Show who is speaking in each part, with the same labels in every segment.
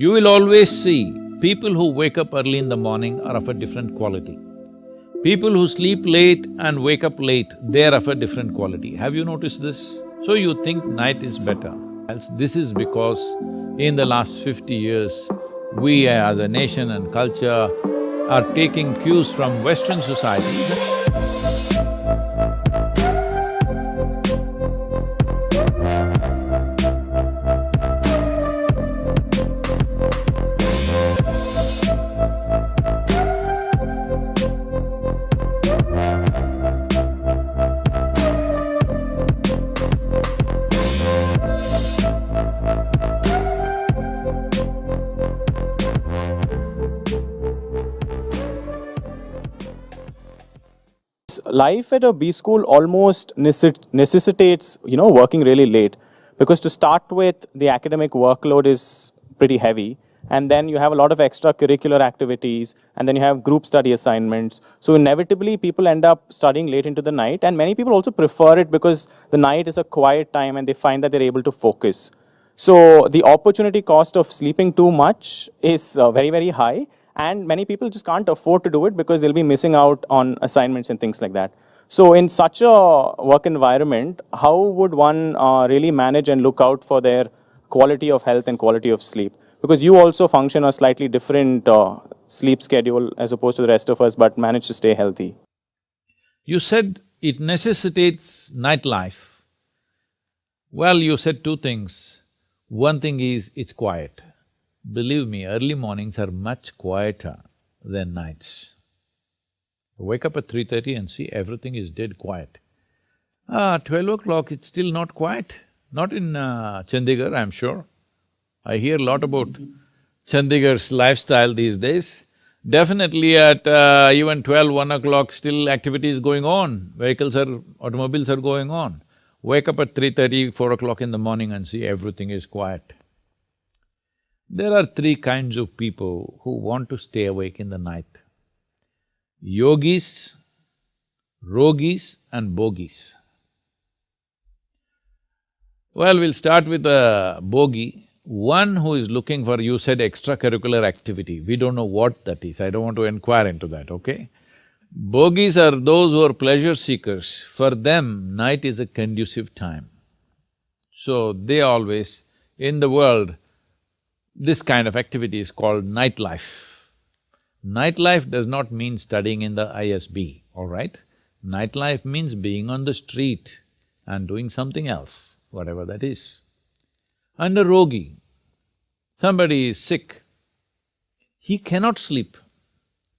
Speaker 1: You will always see people who wake up early in the morning are of a different quality. People who sleep late and wake up late, they're of a different quality. Have you noticed this? So you think night is better. This is because in the last fifty years, we as a nation and culture are taking cues from Western society
Speaker 2: life at a B school almost necessitates, you know, working really late. Because to start with, the academic workload is pretty heavy. And then you have a lot of extracurricular activities, and then you have group study assignments. So inevitably, people end up studying late into the night. And many people also prefer it because the night is a quiet time and they find that they're able to focus. So the opportunity cost of sleeping too much is uh, very, very high and many people just can't afford to do it because they'll be missing out on assignments and things like that. So in such a work environment, how would one uh, really manage and look out for their quality of health and quality of sleep? Because you also function a slightly different uh, sleep schedule as opposed to the rest of us, but manage to stay healthy.
Speaker 1: You said it necessitates nightlife. Well, you said two things. One thing is, it's quiet. Believe me, early mornings are much quieter than nights. Wake up at three thirty and see everything is dead quiet. Ah, twelve o'clock, it's still not quiet. Not in uh, Chandigarh, I'm sure. I hear a lot about Chandigarh's lifestyle these days. Definitely at uh, even twelve, one o'clock, still activity is going on, vehicles are… automobiles are going on. Wake up at 3.30, 4 o'clock in the morning and see everything is quiet. There are three kinds of people who want to stay awake in the night. Yogis, rogis and bogis. Well, we'll start with a bogi, one who is looking for, you said extracurricular activity, we don't know what that is, I don't want to inquire into that, okay? Bogis are those who are pleasure seekers, for them night is a conducive time. So they always, in the world, this kind of activity is called nightlife. Nightlife does not mean studying in the ISB, all right? Nightlife means being on the street and doing something else, whatever that is. And a rogi, somebody is sick, he cannot sleep.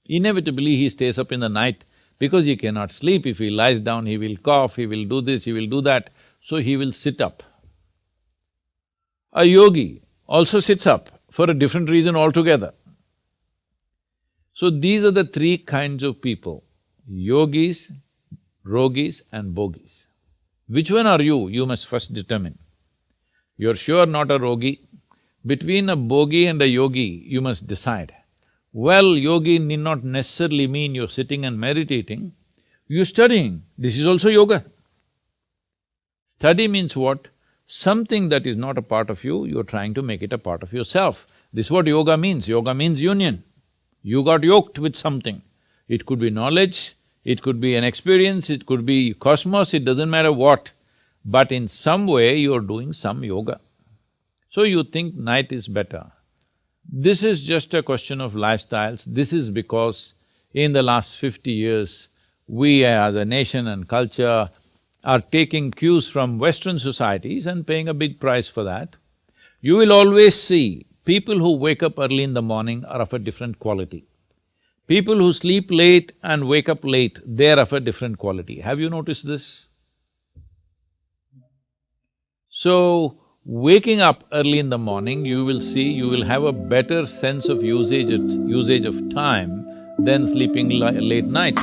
Speaker 1: Inevitably, he stays up in the night because he cannot sleep. If he lies down, he will cough, he will do this, he will do that, so he will sit up. A yogi, also sits up for a different reason altogether. So these are the three kinds of people, yogis, rogis and bogis. Which one are you? You must first determine. You're sure not a rogi. Between a bogi and a yogi, you must decide. Well, yogi need not necessarily mean you're sitting and meditating, you're studying. This is also yoga. Study means what? Something that is not a part of you, you're trying to make it a part of yourself. This is what yoga means, yoga means union. You got yoked with something. It could be knowledge, it could be an experience, it could be cosmos, it doesn't matter what, but in some way you're doing some yoga. So you think night is better. This is just a question of lifestyles, this is because in the last fifty years, we as a nation and culture are taking cues from Western societies and paying a big price for that, you will always see people who wake up early in the morning are of a different quality. People who sleep late and wake up late, they're of a different quality. Have you noticed this? So, waking up early in the morning, you will see you will have a better sense of usage usage of time than sleeping late night.